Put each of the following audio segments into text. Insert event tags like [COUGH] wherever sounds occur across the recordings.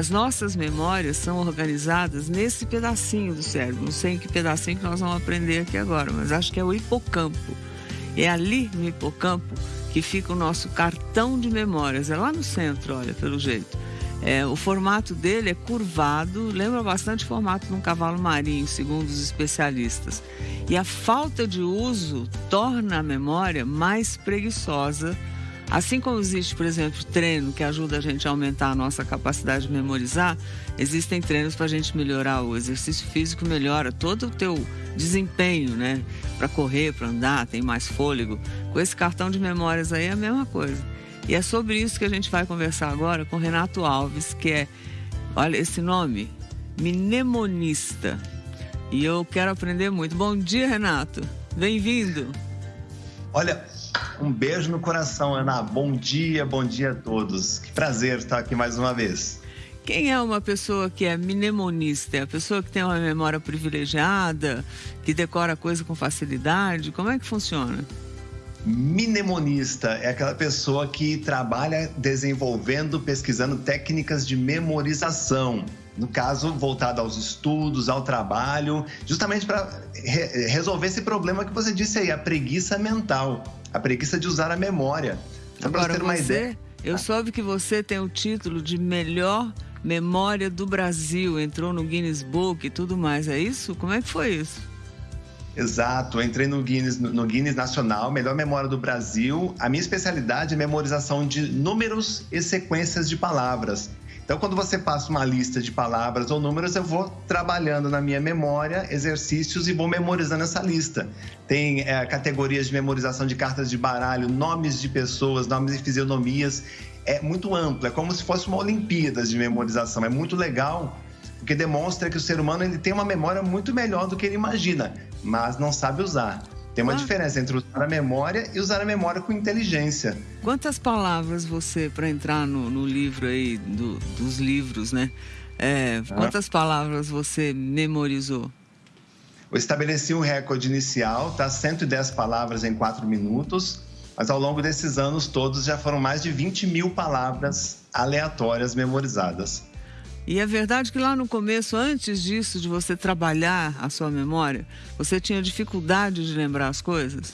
As nossas memórias são organizadas nesse pedacinho do cérebro. Não sei em que pedacinho que nós vamos aprender aqui agora, mas acho que é o hipocampo. É ali no hipocampo que fica o nosso cartão de memórias. É lá no centro, olha, pelo jeito. É, o formato dele é curvado, lembra bastante o formato de um cavalo marinho, segundo os especialistas. E a falta de uso torna a memória mais preguiçosa Assim como existe, por exemplo, treino que ajuda a gente a aumentar a nossa capacidade de memorizar, existem treinos para a gente melhorar o exercício físico, melhora todo o teu desempenho, né? Para correr, para andar, tem mais fôlego. Com esse cartão de memórias aí é a mesma coisa. E é sobre isso que a gente vai conversar agora com Renato Alves, que é, olha esse nome, mnemonista. E eu quero aprender muito. Bom dia, Renato. Bem-vindo. Olha, um beijo no coração, Ana. Bom dia, bom dia a todos. Que prazer estar aqui mais uma vez. Quem é uma pessoa que é mnemonista? É a pessoa que tem uma memória privilegiada, que decora coisa com facilidade? Como é que funciona? Mnemonista é aquela pessoa que trabalha desenvolvendo, pesquisando técnicas de memorização. No caso, voltado aos estudos, ao trabalho, justamente para re resolver esse problema que você disse aí, a preguiça mental a preguiça de usar a memória. Então, Agora, você, ideia... eu soube que você tem o título de melhor memória do Brasil, entrou no Guinness Book e tudo mais, é isso? Como é que foi isso? Exato, entrei no Guinness, no Guinness Nacional, melhor memória do Brasil. A minha especialidade é memorização de números e sequências de palavras. Então, quando você passa uma lista de palavras ou números, eu vou trabalhando na minha memória exercícios e vou memorizando essa lista. Tem é, categorias de memorização de cartas de baralho, nomes de pessoas, nomes de fisionomias. É muito amplo, é como se fosse uma Olimpíadas de memorização. É muito legal, porque demonstra que o ser humano ele tem uma memória muito melhor do que ele imagina, mas não sabe usar. Tem uma ah. diferença entre usar a memória e usar a memória com inteligência. Quantas palavras você, para entrar no, no, livro aí, do, dos livros, né? É, ah. Quantas palavras você memorizou? Eu estabeleci um recorde inicial, tá? 110 palavras em 4 minutos, mas ao longo desses anos todos já foram mais de 20 mil palavras aleatórias memorizadas. E é verdade que lá no começo, antes disso, de você trabalhar a sua memória, você tinha dificuldade de lembrar as coisas?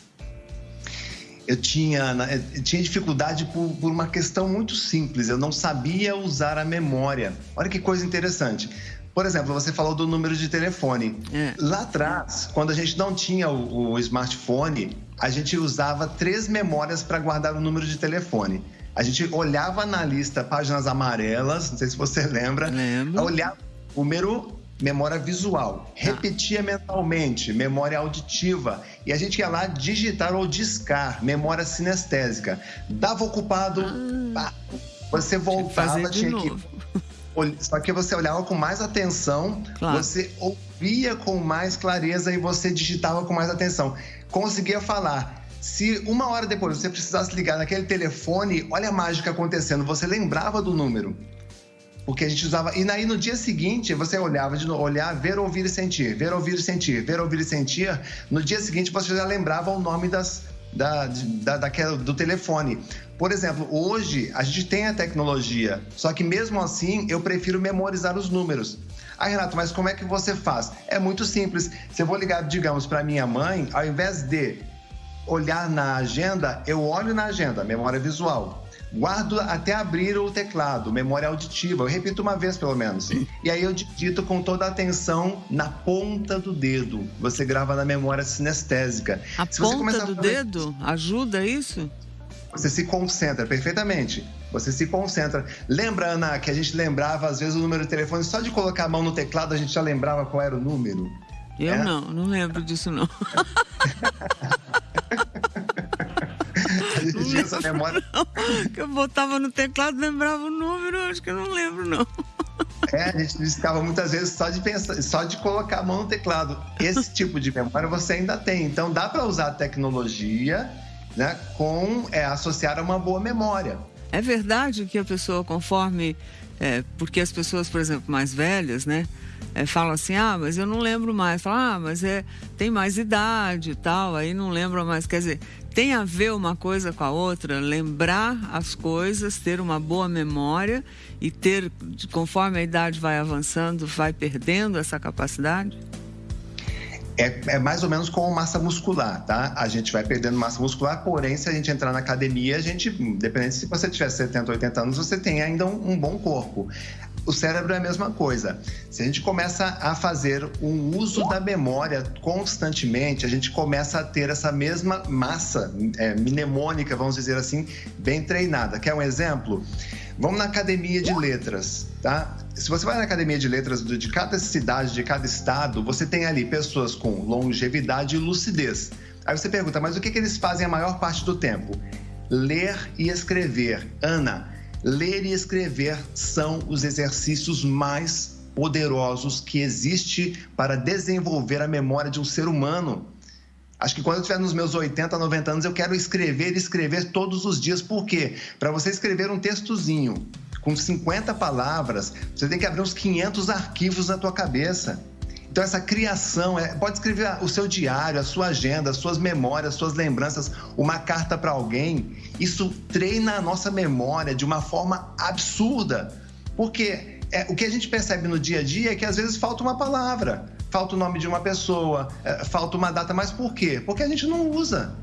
Eu tinha, eu tinha dificuldade por, por uma questão muito simples. Eu não sabia usar a memória. Olha que coisa interessante. Por exemplo, você falou do número de telefone. É. Lá atrás, quando a gente não tinha o, o smartphone, a gente usava três memórias para guardar o número de telefone. A gente olhava na lista páginas amarelas, não sei se você [LAUGHS] lembra. Lembro. Olhava o número memória visual, tá. repetia mentalmente, memória auditiva, e a gente ia lá digitar ou discar, memória sinestésica. Dava ocupado, ah, você voltava, tinha que. [LAUGHS] Só que você olhava com mais atenção, claro. você ouvia com mais clareza e você digitava com mais atenção. Conseguia falar. Se uma hora depois você precisasse ligar naquele telefone, olha a mágica acontecendo, você lembrava do número. Porque a gente usava. E aí no dia seguinte você olhava de novo, olhar, ver, ouvir e sentir, ver, ouvir e sentir, ver, ouvir e sentir. No dia seguinte você já lembrava o nome das, da, da, daquela, do telefone. Por exemplo, hoje a gente tem a tecnologia, só que mesmo assim eu prefiro memorizar os números. Ah, Renato, mas como é que você faz? É muito simples. Se eu vou ligar, digamos, para minha mãe, ao invés de olhar na agenda, eu olho na agenda, memória visual. Guardo até abrir o teclado, memória auditiva. Eu repito uma vez pelo menos. E aí eu digito com toda a atenção na ponta do dedo. Você grava na memória sinestésica. A Se ponta do fazer... dedo ajuda isso? Você se concentra perfeitamente. Você se concentra. Lembra, Ana, que a gente lembrava às vezes o número de telefone só de colocar a mão no teclado a gente já lembrava qual era o número? Eu é? não, não lembro disso não. [LAUGHS] a gente essa memória. Que eu botava no teclado, lembrava o número, acho que eu não lembro, não. É, a gente ficava muitas vezes só de pensar, só de colocar a mão no teclado. Esse tipo de memória você ainda tem. Então dá para usar a tecnologia né, com é, associar a uma boa memória. É verdade que a pessoa, conforme É, porque as pessoas, por exemplo, mais velhas, né? É, falam assim, ah, mas eu não lembro mais. Falam, ah, mas é, tem mais idade e tal, aí não lembro mais. Quer dizer, tem a ver uma coisa com a outra, lembrar as coisas, ter uma boa memória e ter, conforme a idade vai avançando, vai perdendo essa capacidade? É, é, mais ou menos como massa muscular, tá? A gente vai perdendo massa muscular, porém, se a gente entrar na academia, a gente, dependendo se você tiver 70, 80 anos, você tem ainda um, um bom corpo. O cérebro é a mesma coisa. Se a gente começa a fazer um uso da memória constantemente, a gente começa a ter essa mesma massa é, mnemônica, vamos dizer assim, bem treinada. Quer um exemplo? Vamos na academia de letras, tá? Se você vai na academia de letras de cada cidade, de cada estado, você tem ali pessoas com longevidade e lucidez. Aí você pergunta, mas o que, que eles fazem a maior parte do tempo? Ler e escrever. Ana, ler e escrever são os exercícios mais poderosos que existe para desenvolver a memória de um ser humano. Acho que quando eu estiver nos meus 80, 90 anos, eu quero escrever escrever todos os dias. Por quê? Para você escrever um textozinho com 50 palavras, você tem que abrir uns 500 arquivos na tua cabeça. Então essa criação, é, pode escrever o seu diário, a sua agenda, as suas memórias, as suas lembranças, uma carta para alguém. Isso treina a nossa memória de uma forma absurda. Porque é, o que a gente percebe no dia a dia é que às vezes falta uma palavra falta o nome de uma pessoa, é, falta uma data, mas por quê? Porque a gente não usa.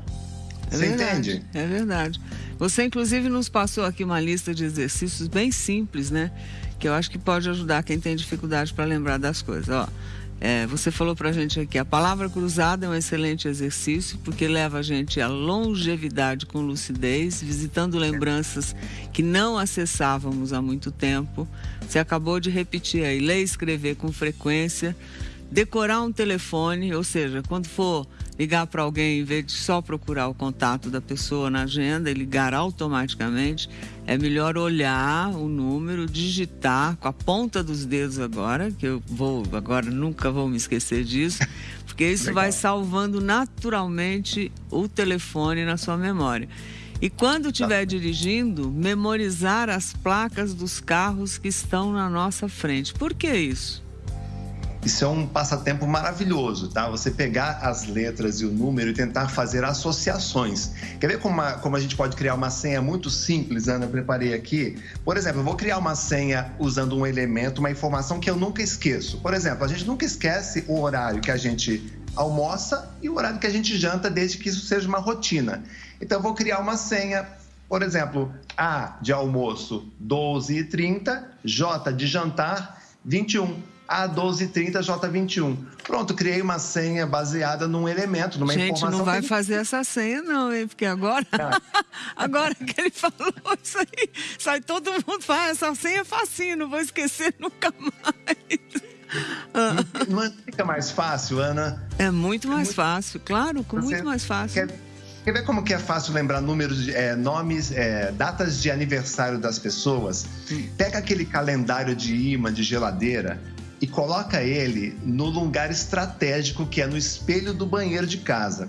É Você verdade, entende? É verdade. Você, inclusive, nos passou aqui uma lista de exercícios bem simples, né? Que eu acho que pode ajudar quem tem dificuldade para lembrar das coisas. Ó, é, você falou para a gente aqui, a palavra cruzada é um excelente exercício porque leva a gente à longevidade com lucidez, visitando lembranças que não acessávamos há muito tempo. Você acabou de repetir aí, ler e escrever com frequência decorar um telefone, ou seja, quando for ligar para alguém, em vez de só procurar o contato da pessoa na agenda e ligar automaticamente, é melhor olhar o número, digitar com a ponta dos dedos agora, que eu vou agora nunca vou me esquecer disso, [LAUGHS] porque isso Legal. vai salvando naturalmente o telefone na sua memória. E quando estiver tá. dirigindo, memorizar as placas dos carros que estão na nossa frente. Por que isso? Isso é um passatempo maravilhoso, tá? Você pegar as letras e o número e tentar fazer associações. Quer ver como a, como a gente pode criar uma senha muito simples, Ana? Eu preparei aqui. Por exemplo, eu vou criar uma senha usando um elemento, uma informação que eu nunca esqueço. Por exemplo, a gente nunca esquece o horário que a gente almoça e o horário que a gente janta, desde que isso seja uma rotina. Então, eu vou criar uma senha por exemplo, A de almoço 12h30, J de jantar 21. A1230 J21. Pronto, criei uma senha baseada num elemento, numa Gente, informação. Gente, não vai fazer essa senha, não, hein? Porque agora. [LAUGHS] agora que ele falou isso aí, sai todo mundo faz essa senha é facinho, não vou esquecer [LAUGHS] nunca mais. Não fica mais fácil, Ana? É muito mais é muito... fácil, claro, com Você muito mais fácil. Quer... Quer ver como que é fácil lembrar números, é, nomes, é, datas de aniversário das pessoas? Hum. Pega aquele calendário de imã de geladeira e coloca ele no lugar estratégico que é no espelho do banheiro de casa.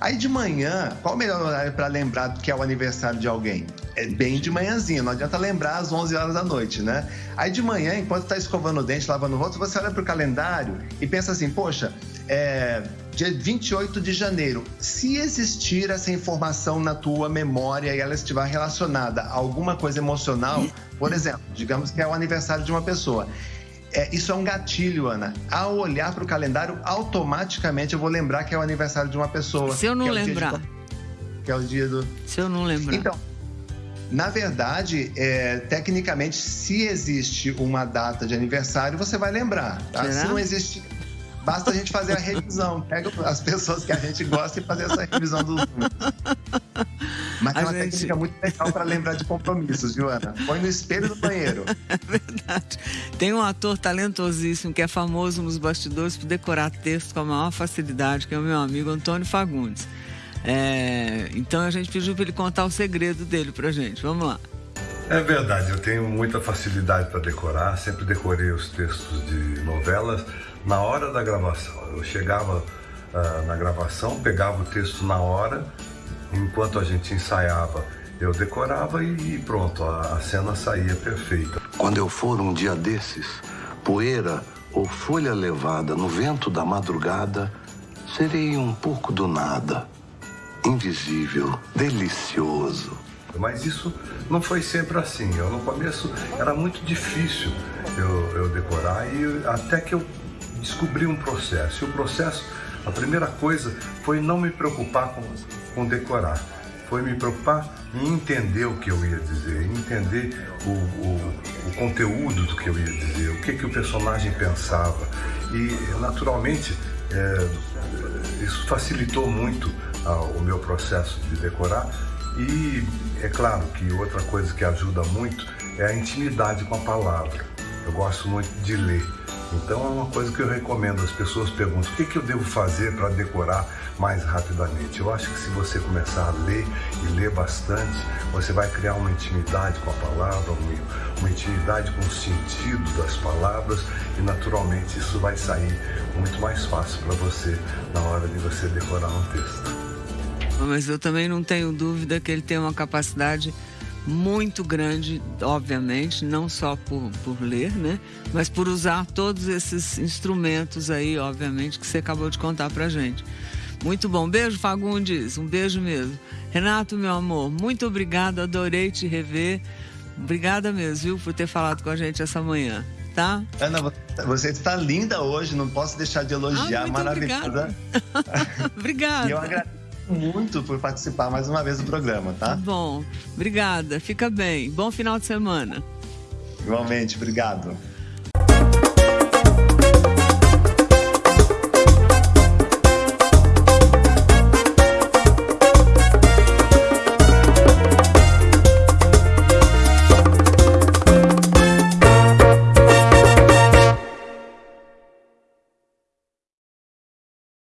Aí de manhã, qual o melhor horário para lembrar que é o aniversário de alguém? É bem de manhãzinha, não adianta lembrar às 11 horas da noite, né? Aí de manhã, enquanto está escovando o dente, lavando o rosto, você olha para o calendário e pensa assim: poxa, é dia 28 de janeiro. Se existir essa informação na tua memória e ela estiver relacionada a alguma coisa emocional, por exemplo, digamos que é o aniversário de uma pessoa é, isso é um gatilho, Ana. Ao olhar para o calendário, automaticamente eu vou lembrar que é o aniversário de uma pessoa. Se eu não é lembrar. De... que é o dia do. Se eu não lembrar. Então, na verdade, é, tecnicamente, se existe uma data de aniversário, você vai lembrar. Tá? Se não existe Basta a gente fazer a revisão. [LAUGHS] Pega as pessoas que a gente gosta e fazer essa revisão dos números. Mas é uma gente... técnica muito legal para lembrar de compromissos, Joana. Põe no espelho do banheiro. [LAUGHS] É verdade. Tem um ator talentosíssimo que é famoso nos bastidores por decorar textos com a maior facilidade, que é o meu amigo Antônio Fagundes. É... Então a gente pediu para ele contar o segredo dele para gente. Vamos lá. É verdade, eu tenho muita facilidade para decorar, sempre decorei os textos de novelas na hora da gravação. Eu chegava uh, na gravação, pegava o texto na hora, enquanto a gente ensaiava, eu decorava e, pronto, a, a cena saía perfeita. Quando eu for um dia desses, poeira ou folha levada no vento da madrugada, serei um pouco do nada, invisível, delicioso. Mas isso não foi sempre assim. Eu, no começo era muito difícil eu, eu decorar e até que eu descobri um processo. E o processo, a primeira coisa foi não me preocupar com, com decorar foi me preocupar em entender o que eu ia dizer, entender o, o, o conteúdo do que eu ia dizer, o que, que o personagem pensava. E, naturalmente, é, isso facilitou muito o meu processo de decorar. E é claro que outra coisa que ajuda muito é a intimidade com a palavra. Eu gosto muito de ler. Então é uma coisa que eu recomendo. As pessoas perguntam o que, que eu devo fazer para decorar mais rapidamente. Eu acho que se você começar a ler e ler bastante, você vai criar uma intimidade com a palavra, uma intimidade com o sentido das palavras e naturalmente isso vai sair muito mais fácil para você na hora de você decorar um texto. Mas eu também não tenho dúvida que ele tem uma capacidade muito grande, obviamente, não só por, por ler, né? Mas por usar todos esses instrumentos aí, obviamente, que você acabou de contar pra gente. Muito bom. Beijo, Fagundes. Um beijo mesmo. Renato, meu amor, muito obrigada. Adorei te rever. Obrigada mesmo, viu, por ter falado com a gente essa manhã. Tá? Ana, você está linda hoje, não posso deixar de elogiar. Ah, Maravilhosa. Obrigada. [LAUGHS] obrigada. E eu agradeço muito por participar mais uma vez do programa, tá? Bom, obrigada. Fica bem. Bom final de semana. Igualmente, obrigado.